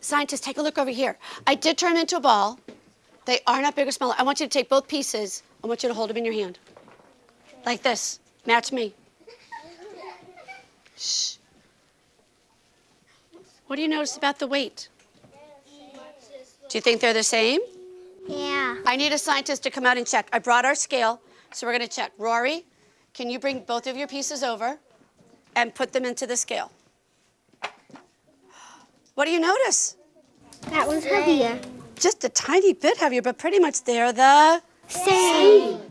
Scientists, take a look over here. I did turn them into a ball. They are not big or smaller. I want you to take both pieces. I want you to hold them in your hand. Like this. Match me. Shh. What do you notice about the weight? Do you think they're the same? Yeah. I need a scientist to come out and check. I brought our scale, so we're going to check. Rory, can you bring both of your pieces over and put them into the scale? What do you notice? That one's heavier. Just a tiny bit heavier, but pretty much they're the Same.